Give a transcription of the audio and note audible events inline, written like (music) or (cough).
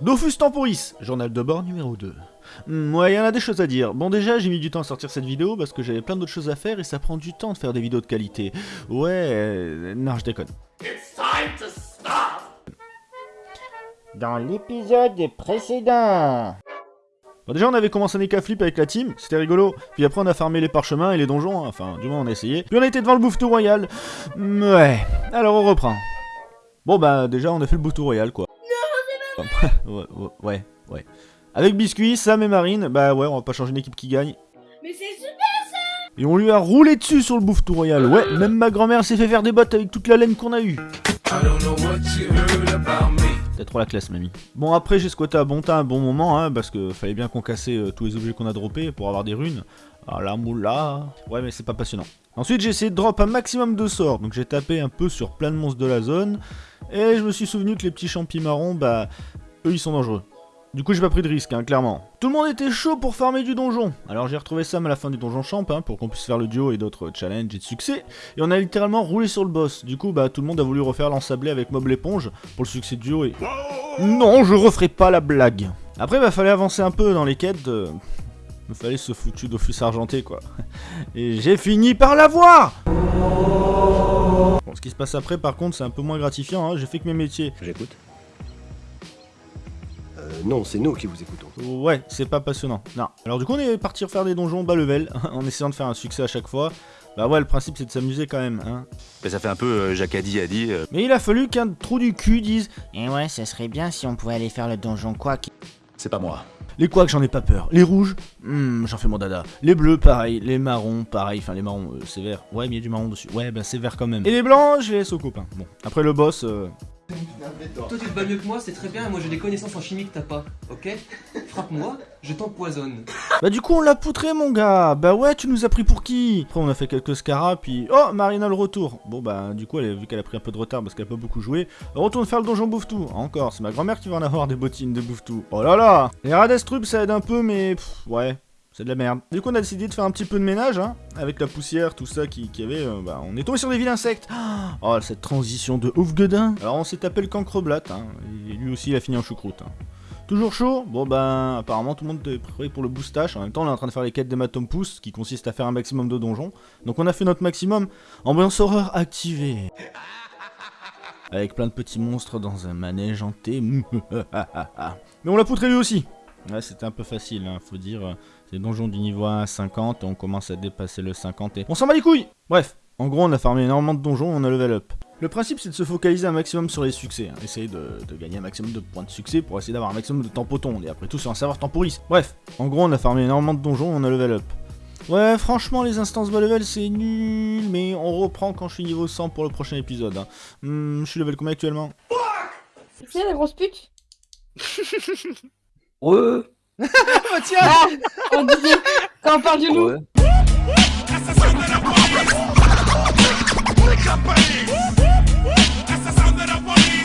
Dofus Temporis, journal de bord numéro 2. Hmm, ouais, il y en a des choses à dire. Bon, déjà, j'ai mis du temps à sortir cette vidéo parce que j'avais plein d'autres choses à faire et ça prend du temps de faire des vidéos de qualité. Ouais, euh, non, je déconne. Dans l'épisode précédent. Bon, déjà, on avait commencé un flip avec la team, c'était rigolo. Puis après, on a farmé les parchemins et les donjons, hein. enfin, du moins, on a essayé. Puis on a été devant le Bouffe-Tout Royal. Hmm, Ouais, alors on reprend. Bon, bah, déjà, on a fait le Bouffe-Tout Royal, quoi. (laughs) ouais, ouais, ouais. Avec Biscuit, Sam et Marine, bah ouais, on va pas changer une équipe qui gagne. Mais c'est super Et on lui a roulé dessus sur le Bouffe-Tout Royal. Ouais, même ma grand-mère s'est fait faire des bottes avec toute la laine qu'on a eue. C'est trop la classe, mamie. Bon, après, j'ai squatté à bon temps un bon moment, hein, parce que fallait bien qu'on cassait euh, tous les objets qu'on a droppés pour avoir des runes. Ah la moula. Ouais, mais c'est pas passionnant. Ensuite, j'ai essayé de drop un maximum de sorts, donc j'ai tapé un peu sur plein de monstres de la zone, et je me suis souvenu que les petits champis marrons, bah, eux, ils sont dangereux. Du coup, j'ai pas pris de risque, hein, clairement. Tout le monde était chaud pour farmer du donjon. Alors j'ai retrouvé Sam à la fin du donjon champ, hein, pour qu'on puisse faire le duo et d'autres challenges et de succès. Et on a littéralement roulé sur le boss. Du coup, bah, tout le monde a voulu refaire l'ensablé avec Mob l'éponge pour le succès de duo et... Non, je referai pas la blague. Après, bah, fallait avancer un peu dans les quêtes. Me fallait ce foutu d'office argenté, quoi. (laughs) Et j'ai fini par l'avoir Bon, ce qui se passe après, par contre, c'est un peu moins gratifiant, hein. j'ai fait que mes métiers. J'écoute. Euh, non, c'est nous qui vous écoutons. Ouais, c'est pas passionnant. Non. Alors du coup, on est parti refaire des donjons bas level, (laughs) en essayant de faire un succès à chaque fois. Bah ouais, le principe c'est de s'amuser quand même, hein. Bah, ça fait un peu euh, Jacadi a dit. euh, Mais il a fallu qu'un trou du cul dise Et ouais, ça serait bien si on pouvait aller faire le donjon quoi. c'est pas moi. Les quacks, j'en ai pas peur. Les rouges, hmm, j'en fais mon dada. Les bleus, pareil. Les marrons, pareil. Enfin, les marrons, euh, c'est vert. Ouais, mais il y a du marron dessus. Ouais, bah c'est vert quand même. Et les blancs, je les laisse aux copains. Bon, après le boss, euh, Toi tu te bats mieux que moi, c'est très bien, moi j'ai des connaissances en chimie que t'as pas, ok? Frappe-moi, je t'empoisonne. Bah du coup on l'a poutré mon gars. Bah ouais tu nous as pris pour qui? Après on a fait quelques scaras puis... Oh Marina le retour. Bon bah du coup elle, vu qu'elle a pris un peu de retard parce qu'elle a pas beaucoup joué retourne faire le donjon bouffe-tout Encore c'est ma grand-mère qui va en avoir des bottines de bouffe-tout Oh là là! Les Radestrup ça aide un peu mais... ouais c'est de la merde. Du coup, on a décidé de faire un petit peu de ménage, hein, avec la poussière, tout ça qui, qui avait. euh, bah, on est tombé sur des villes insectes. Oh, cette transition de ouf gueudin. Alors, on s'est tapé le cancreblat, hein, et lui aussi, il a fini en choucroute. hein. Toujours chaud? Bon ben apparemment tout le monde est prêt pour le boostage. En même temps on est en train de faire les quêtes d'hématome pouce qui consiste à faire un maximum de donjons. Donc on a fait notre maximum. Ambiance horreur activée. Avec plein de petits monstres dans un manège hanté. (laughs) Mais on l'a poutré lui aussi. Ouais c'était un peu facile hein, faut dire. C'est donjon du niveau 1 à 50 et on commence à dépasser le 50 et... On s'en bat les couilles Bref, en gros on a farmé énormément de donjons on a level up. Le principe c'est de se focaliser un maximum sur les succès, hein. essayer de, de gagner un maximum de points de succès pour essayer d'avoir un maximum de tempoton, et après tout c'est un savoir temporis. Bref, en gros on a farmé énormément de donjons, on a level up. Ouais, franchement les instances bas level c'est nul, mais on reprend quand je suis niveau 100 pour le prochain épisode. hein. Hmm, je suis level combien actuellement? C'est la grosse pute? (laughs) Ouais. (laughs) Oh tiens. Ah On disait, quand on parle du loup